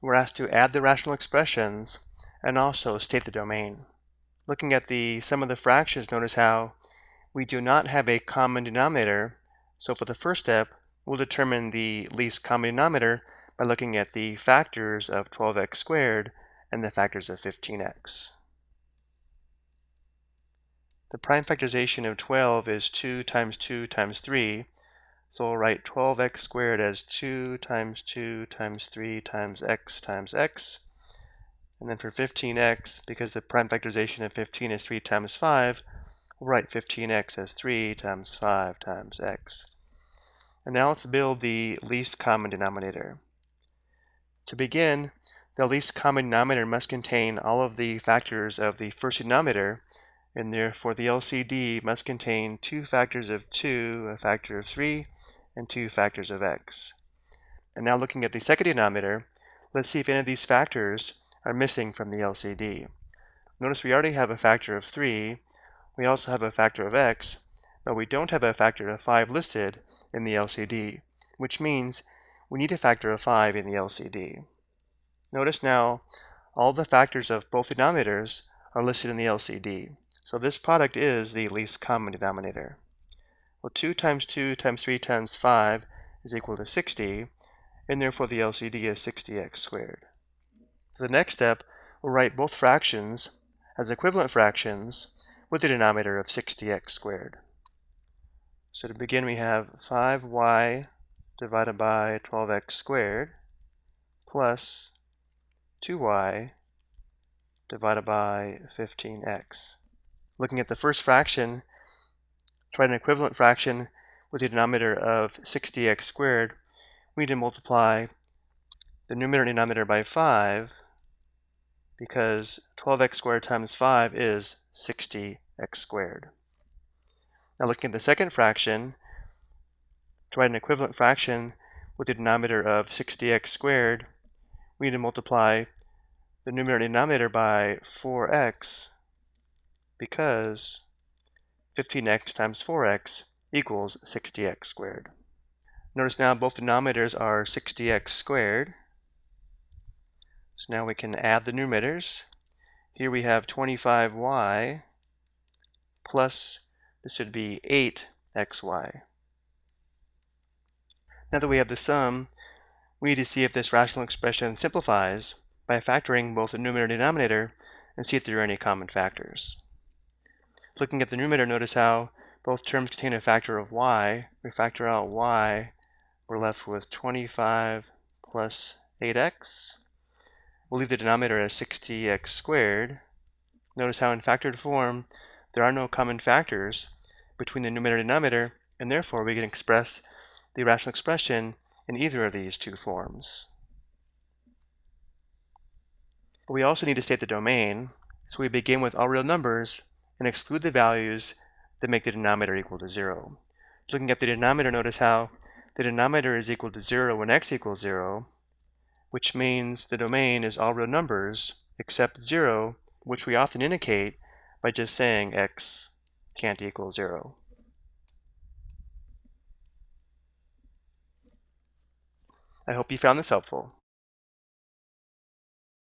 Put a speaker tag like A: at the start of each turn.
A: we're asked to add the rational expressions and also state the domain. Looking at the sum of the fractions, notice how we do not have a common denominator. So for the first step, we'll determine the least common denominator by looking at the factors of 12x squared and the factors of 15x. The prime factorization of 12 is 2 times 2 times 3, so we'll write 12x squared as 2 times 2 times 3 times x times x. And then for 15x, because the prime factorization of 15 is 3 times 5, we'll write 15x as 3 times 5 times x. And now let's build the least common denominator. To begin, the least common denominator must contain all of the factors of the first denominator, and therefore the LCD must contain two factors of 2, a factor of 3, and two factors of x. And now looking at the second denominator, let's see if any of these factors are missing from the LCD. Notice we already have a factor of 3, we also have a factor of x, but we don't have a factor of 5 listed in the LCD, which means we need a factor of 5 in the LCD. Notice now all the factors of both denominators are listed in the LCD, so this product is the least common denominator. Well, 2 times 2 times 3 times 5 is equal to 60, and therefore the LCD is 60x squared. So the next step, we'll write both fractions as equivalent fractions with a denominator of 60x squared. So to begin, we have 5y divided by 12x squared plus 2y divided by 15x. Looking at the first fraction, to write an equivalent fraction with a denominator of 60x squared, we need to multiply the numerator and denominator by 5 because 12x squared times 5 is 60x squared. Now looking at the second fraction, to write an equivalent fraction with a denominator of 60x squared, we need to multiply the numerator and denominator by 4x because 15x times 4x equals 60x squared. Notice now both denominators are 60x squared. So now we can add the numerators. Here we have 25y plus, this would be 8xy. Now that we have the sum, we need to see if this rational expression simplifies by factoring both the numerator and denominator and see if there are any common factors. Looking at the numerator, notice how both terms contain a factor of y. We factor out y, we're left with 25 plus 8x. We'll leave the denominator as 60x squared. Notice how in factored form, there are no common factors between the numerator and denominator, and therefore we can express the rational expression in either of these two forms. But we also need to state the domain, so we begin with all real numbers and exclude the values that make the denominator equal to 0. Looking at the denominator, notice how the denominator is equal to 0 when x equals 0, which means the domain is all real numbers except 0, which we often indicate by just saying x can't equal 0. I hope you found this helpful.